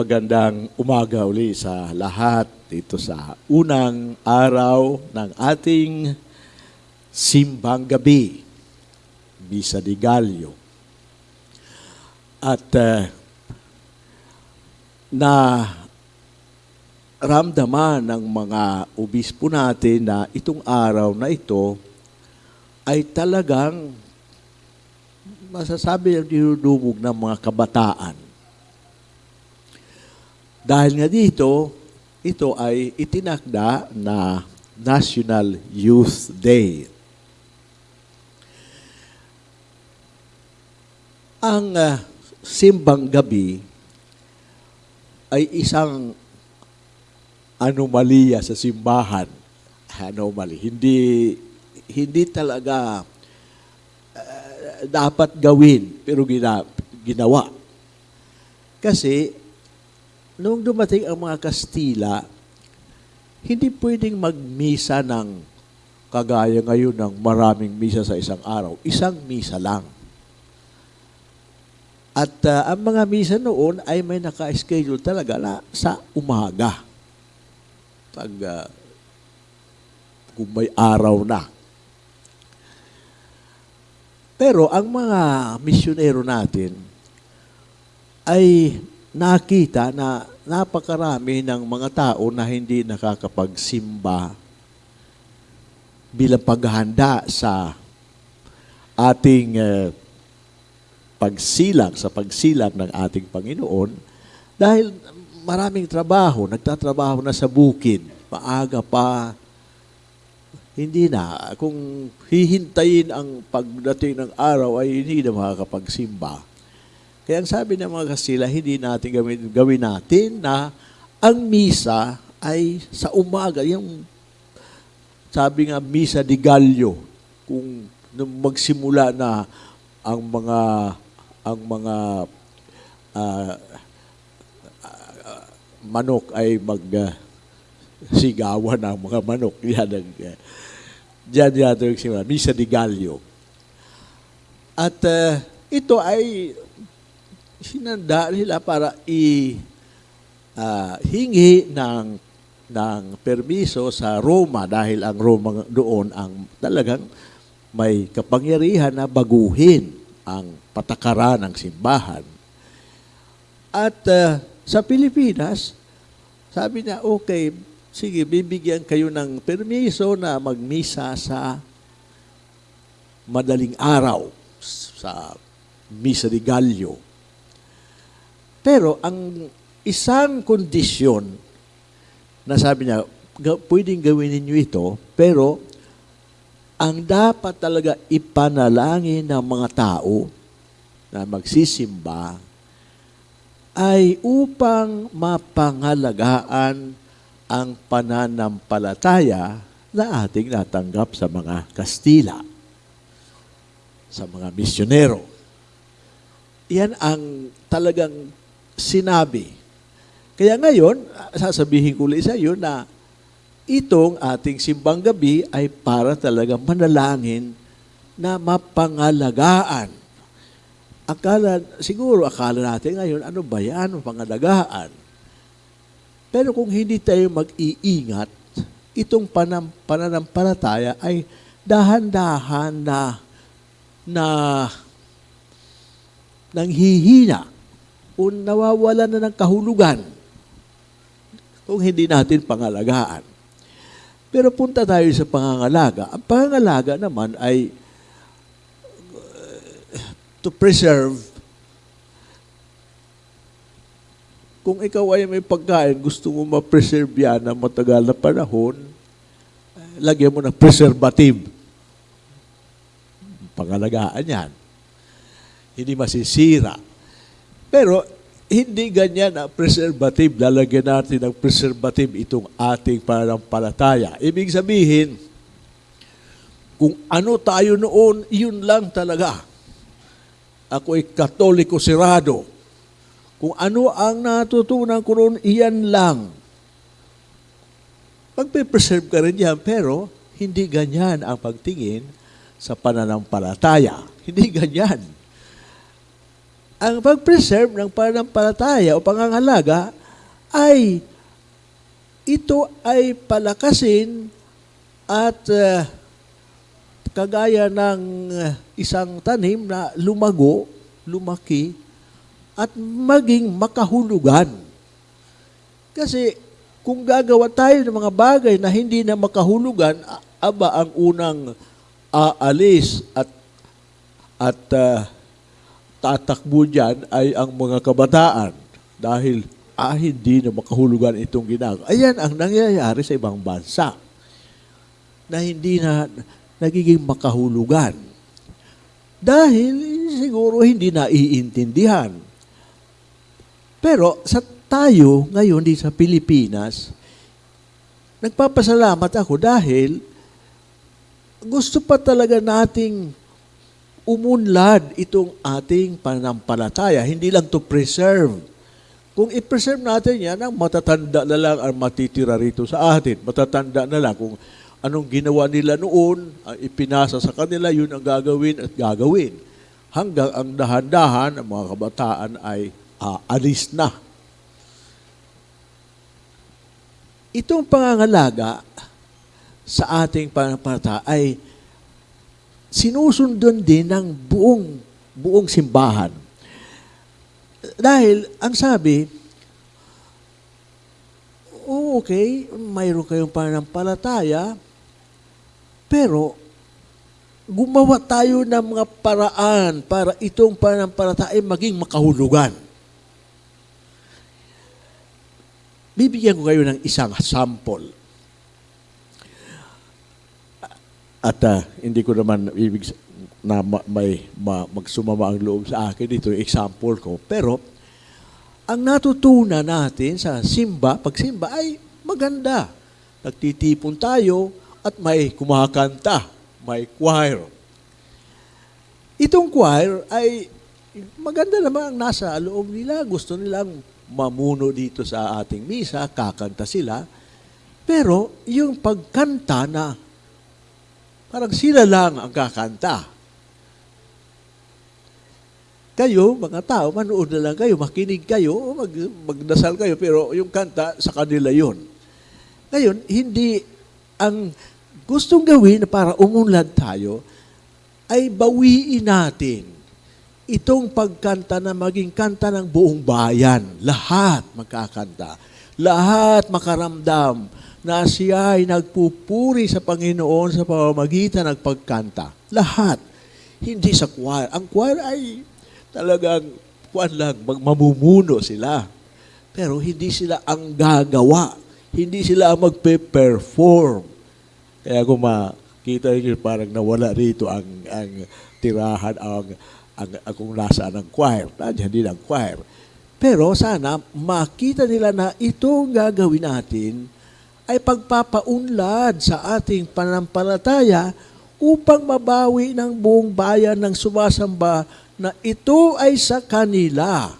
Magandang umaga uli sa lahat dito sa unang araw ng ating simbang gabi, Misa de Gallo. At eh, na ramdaman ng mga obispo natin na itong araw na ito ay talagang masasabi ang dinudumog ng mga kabataan. Dahil nga dito, ito ay itinakda na National Youth Day. Ang ah, simbang gabi ay isang anomalya sa simbahan. Anomaly. Hindi hindi talaga uh, dapat gawin pero gina, ginawa. Kasi nung dumating ang mga Kastila, hindi pwedeng magmisa ng kagaya ngayon ng maraming misa sa isang araw. Isang misa lang. At uh, ang mga misa noon ay may naka-schedule talaga na sa umaga. Pag uh, kung may araw na. Pero ang mga misyonero natin ay nakita na napakarami ng mga tao na hindi nakakapagsimba bilang paghahanda sa ating uh, pagsilang, sa pagsilang ng ating Panginoon dahil maraming trabaho, nagtatrabaho na sa bukid, maaga pa, hindi na. Kung hihintayin ang pagdating ng araw ay hindi na makakapagsimba. Kaya sabi ng mga Kastila, hindi natin gawin, gawin natin na ang misa ay sa umaga. Yung sabi nga, misa di Gallo. Kung nung magsimula na ang mga ang mga uh, uh, manok ay mag uh, sigawan ng mga manok. Yan ang, uh, Diyan yata yung simula. Misa di Gallo. At uh, ito ay sinanda nila para i uh, hingi ng ng permiso sa Roma dahil ang Roma doon ang talagang may kapangyarihan na baguhin ang patakaran ng simbahan. At uh, sa Pilipinas, sabi niya, okay, sige, bibigyan kayo ng permiso na magmisa sa madaling araw, sa Misa de Gallo. Pero ang isang kondisyon na sabi niya, pwedeng gawin ninyo ito, pero ang dapat talaga ipanalangin ng mga tao na magsisimba ay upang mapangalagaan ang pananampalataya na ating natanggap sa mga Kastila, sa mga misyonero. Yan ang talagang sinabi. Kaya ngayon, sasabihin ko ulit sa iyo na itong ating simbang gabi ay para talagang manalangin na mapangalagaan. Akala, siguro akala natin ngayon, ano ba yan, pangalagaan? Pero kung hindi tayo mag-iingat, itong panam, pananampalataya ay dahan-dahan na na nanghihina o nawawala na ng kahulugan kung hindi natin pangalagaan. Pero punta tayo sa pangangalaga. Ang pangangalaga naman ay uh, to preserve kung ikaw ay may pagkain, gusto mo ma-preserve yan na matagal na panahon, lagyan mo ng preservative. Pangalagaan yan. Hindi masisira. Pero hindi ganyan ang preservative. Lalagyan natin ng preservative itong ating pananampalataya. Ibig sabihin, kung ano tayo noon, yun lang talaga. Ako ay katoliko sirado kung ano ang natutunan ko noon, iyan lang. Magpe-preserve ka rin yan, pero hindi ganyan ang pagtingin sa pananampalataya. Hindi ganyan. Ang pag-preserve ng pananampalataya o pangangalaga ay ito ay palakasin at uh, kagaya ng uh, isang tanim na lumago, lumaki, at maging makahulugan. Kasi kung gagawa tayo ng mga bagay na hindi na makahulugan, aba ang unang aalis at at uh, tatakbo dyan ay ang mga kabataan dahil ah, hindi na makahulugan itong ginagawa. Ayan ang nangyayari sa ibang bansa na hindi na nagiging makahulugan. Dahil siguro hindi na iintindihan. Pero sa tayo ngayon di sa Pilipinas, nagpapasalamat ako dahil gusto pa talaga nating umunlad itong ating pananampalataya. Hindi lang to preserve. Kung i-preserve natin yan, ang matatanda na lang ang matitira rito sa atin. Matatanda na lang kung anong ginawa nila noon, ang ipinasa sa kanila, yun ang gagawin at gagawin. Hanggang ang dahan-dahan, ang mga kabataan ay aalis na. Itong pangangalaga sa ating pananampalataya ay sinusundon din ng buong buong simbahan. Dahil ang sabi, oh, okay, mayroon kayong pananampalataya, pero gumawa tayo ng mga paraan para itong pananampalataya ay maging makahulugan. Bibigyan ko kayo ng isang sample. At uh, hindi ko naman ibig na ma- may ma- magsumama ang loob sa akin dito example ko. Pero ang natutunan natin sa simba, pagsimba ay maganda. Nagtitipon tayo at may kumakanta, may choir. Itong choir ay maganda naman ang nasa loob nila. Gusto nilang mamuno dito sa ating misa, kakanta sila. Pero yung pagkanta na Parang sila lang ang kakanta. Kayo, mga tao, manood na lang kayo, makinig kayo, mag, magdasal kayo, pero yung kanta, sa kanila yon. Ngayon, hindi ang gustong gawin para umunlad tayo, ay bawiin natin itong pagkanta na maging kanta ng buong bayan. Lahat magkakanta. Lahat makaramdam na siya ay nagpupuri sa Panginoon sa pamamagitan ng pagkanta. Lahat. Hindi sa choir. Ang choir ay talagang kuan lang, mamumuno sila. Pero hindi sila ang gagawa. Hindi sila ang magpe-perform. Kaya kung makita niyo parang nawala rito ang, ang tirahan, ang, ang, ang kung nasaan ang choir. Nandiyan din ang choir. Pero sana makita nila na itong gagawin natin ay pagpapaunlad sa ating pananampalataya upang mabawi ng buong bayan ng sumasamba na ito ay sa kanila.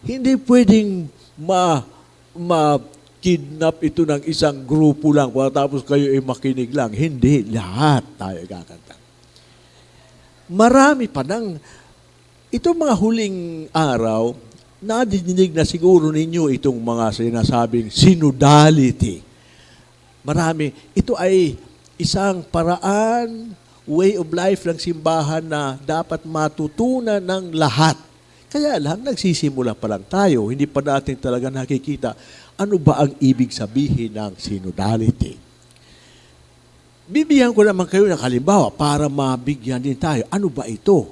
Hindi pwedeng ma, ma kidnap ito ng isang grupo lang tapos kayo ay makinig lang. Hindi, lahat tayo kakanta. Marami pa ng, itong mga huling araw, nadidinig na siguro ninyo itong mga sinasabing synodality. Marami. Ito ay isang paraan, way of life ng simbahan na dapat matutunan ng lahat. Kaya lang, nagsisimula pa lang tayo. Hindi pa natin talaga nakikita ano ba ang ibig sabihin ng synodality. Bibigyan ko naman kayo ng halimbawa para mabigyan din tayo. Ano ba ito?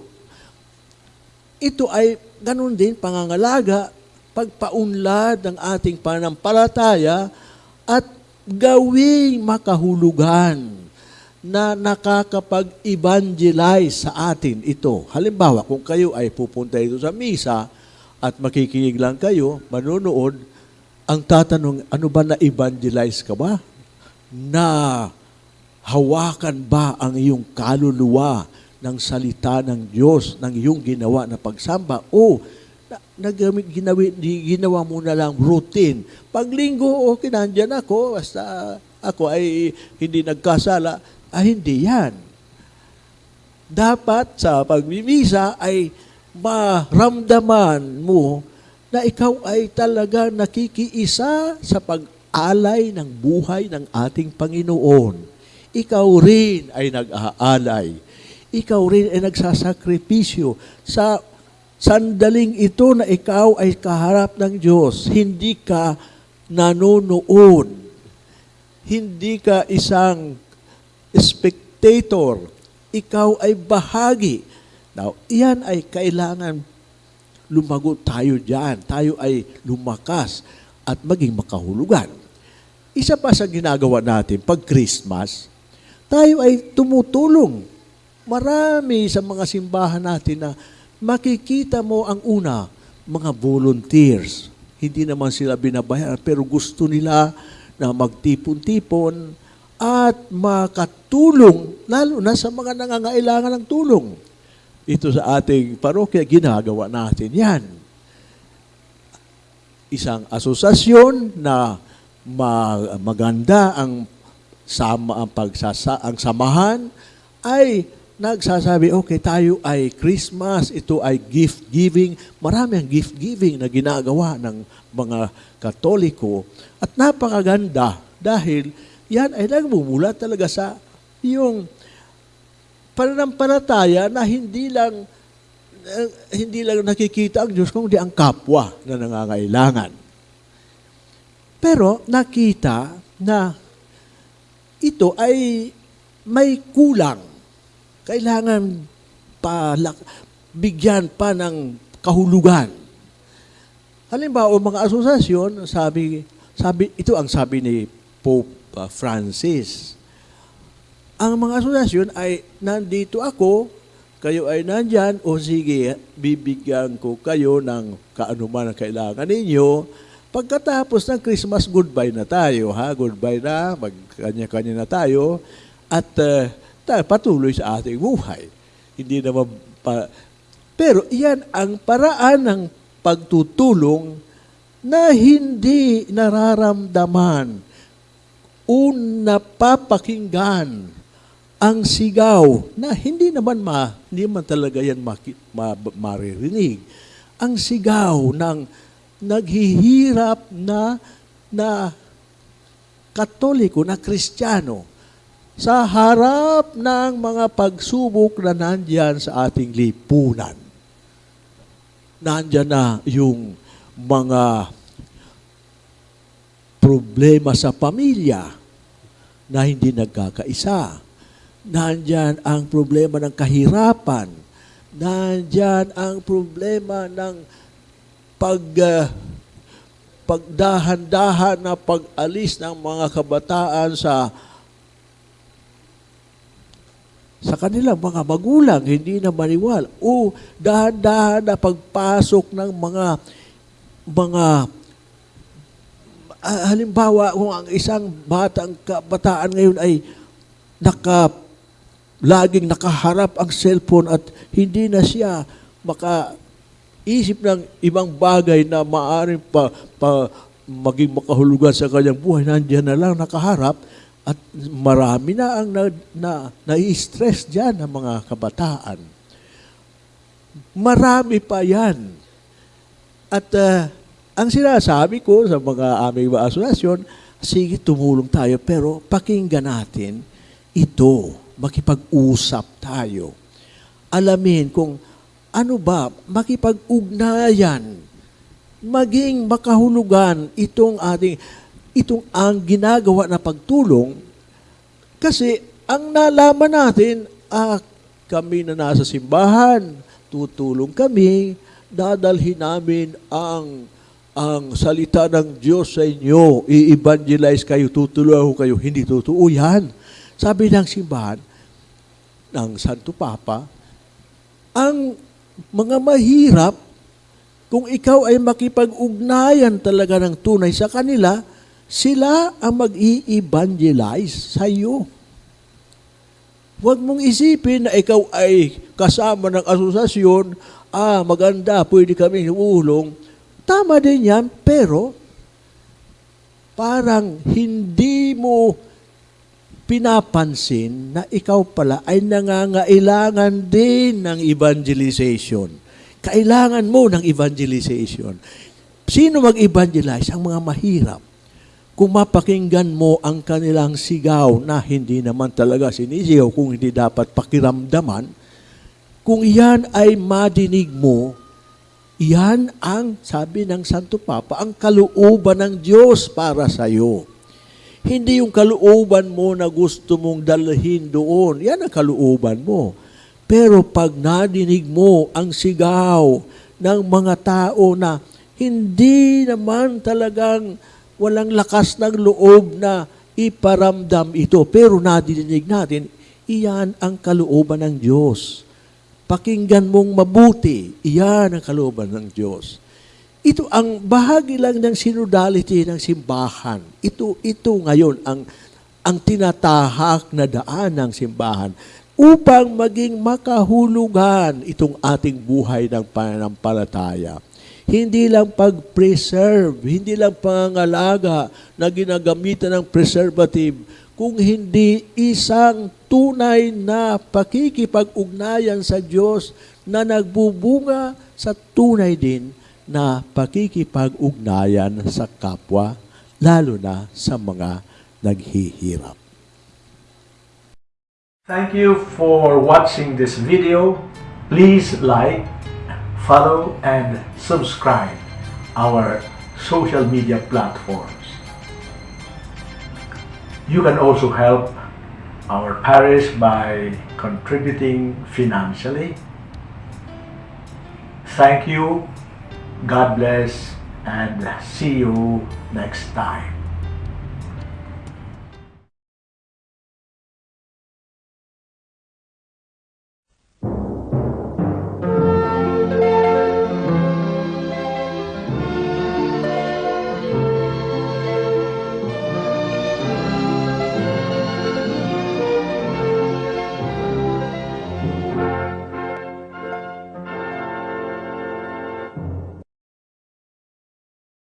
Ito ay ganun din pangangalaga, pagpaunlad ng ating pananampalataya at gawing makahulugan na nakakapag-evangelize sa atin ito. Halimbawa, kung kayo ay pupunta ito sa misa at makikinig lang kayo, manunood, ang tatanong, ano ba na-evangelize ka ba? Na hawakan ba ang iyong kaluluwa ng salita ng Diyos, ng iyong ginawa na pagsamba, o na, nagamit, ginawi, ginawa mo na lang routine. Paglinggo, okay, nandyan ako, basta ako ay hindi nagkasala. Ah, hindi yan. Dapat sa pagmimisa ay maramdaman mo na ikaw ay talaga nakikiisa sa pag-alay ng buhay ng ating Panginoon. Ikaw rin ay nag-aalay. Ikaw rin ay nagsasakripisyo sa sandaling ito na ikaw ay kaharap ng Diyos. Hindi ka nanonood. Hindi ka isang spectator. Ikaw ay bahagi. Now, iyan ay kailangan lumago tayo diyan. Tayo ay lumakas at maging makahulugan. Isa pa sa ginagawa natin pag Christmas, tayo ay tumutulong. Marami sa mga simbahan natin na makikita mo ang una, mga volunteers. Hindi naman sila binabayaran pero gusto nila na magtipon-tipon at makatulong lalo na sa mga nangangailangan ng tulong. Ito sa ating parokya, ginagawa natin yan. Isang asosasyon na ma- maganda ang sama ang pagsasa ang samahan ay nagsasabi, okay, tayo ay Christmas, ito ay gift giving. Marami ang gift giving na ginagawa ng mga Katoliko. At napakaganda dahil yan ay nagmumula talaga sa yung pananampalataya na hindi lang eh, hindi lang nakikita ang Diyos kundi ang kapwa na nangangailangan. Pero nakita na ito ay may kulang. Kailangan palak, bigyan pa ng kahulugan. Halimbawa, mga asosasyon, sabi, sabi, ito ang sabi ni Pope uh, Francis. Ang mga asosasyon ay, nandito ako, kayo ay nandyan, o sige, bibigyan ko kayo ng kaanuman ang kailangan ninyo. Pagkatapos ng Christmas, goodbye na tayo, ha? Goodbye na, magkanya-kanya na tayo. At uh, tayo patuloy sa ating buhay. Hindi naman pa... Pero iyan ang paraan ng pagtutulong na hindi nararamdaman o napapakinggan ang sigaw na hindi naman ma, hindi man talaga yan maki, ma, maririnig. Ang sigaw ng naghihirap na na katoliko, na kristyano, sa harap ng mga pagsubok na nandyan sa ating lipunan. Nandyan na yung mga problema sa pamilya na hindi nagkakaisa. Nandyan ang problema ng kahirapan. Nandyan ang problema ng pag uh, pagdahan-dahan na pag-alis ng mga kabataan sa sa kanilang mga magulang, hindi na maniwala. O dahan-dahan na pagpasok ng mga mga uh, halimbawa kung ang isang batang kabataan ngayon ay naka laging nakaharap ang cellphone at hindi na siya maka isip ng ibang bagay na maaaring pa, pa maging makahulugan sa kanyang buhay, nandiyan na lang nakaharap, at marami na ang na, na, na-stress dyan ng mga kabataan. Marami pa yan. At uh, ang sinasabi ko sa mga aming mga asosasyon, sige tumulong tayo, pero pakinggan natin ito, makipag-usap tayo. Alamin kung ano ba, makipag-ugnayan, maging makahulugan itong ating itong ang ginagawa na pagtulong kasi ang nalaman natin, ah, kami na nasa simbahan, tutulong kami, dadalhin namin ang ang salita ng Diyos sa inyo, i-evangelize kayo, tutulungan kayo. Hindi totoo yan. Sabi ng simbahan, ng Santo Papa, ang mga mahirap, kung ikaw ay makipag-ugnayan talaga ng tunay sa kanila, sila ang mag-i-evangelize sa iyo. Huwag mong isipin na ikaw ay kasama ng asosasyon, ah, maganda, pwede kami ulong. Tama din yan, pero parang hindi mo pinapansin na ikaw pala ay nangangailangan din ng evangelization. Kailangan mo ng evangelization. Sino mag-evangelize? Ang mga mahirap. Kung mapakinggan mo ang kanilang sigaw na hindi naman talaga sinisigaw, kung hindi dapat pakiramdaman, kung yan ay madinig mo, yan ang, sabi ng Santo Papa, ang kalooban ng Diyos para sa iyo. Hindi yung kalooban mo na gusto mong dalhin doon. Yan ang kalooban mo. Pero pag nadinig mo ang sigaw ng mga tao na hindi naman talagang walang lakas ng loob na iparamdam ito, pero nadinig natin, iyan ang kalooban ng Diyos. Pakinggan mong mabuti, iyan ang kalooban ng Diyos. Ito ang bahagi lang ng synodality ng simbahan. Ito ito ngayon ang ang tinatahak na daan ng simbahan upang maging makahulugan itong ating buhay ng pananampalataya. Hindi lang pag-preserve, hindi lang pangangalaga na ginagamitan ng preservative, kung hindi isang tunay na pakikipag-ugnayan sa Diyos na nagbubunga sa tunay din na pakikipag-ugnayan sa kapwa, lalo na sa mga naghihirap. Thank you for watching this video. Please like, follow, and subscribe our social media platforms. You can also help our parish by contributing financially. Thank you, God bless, and see you next time.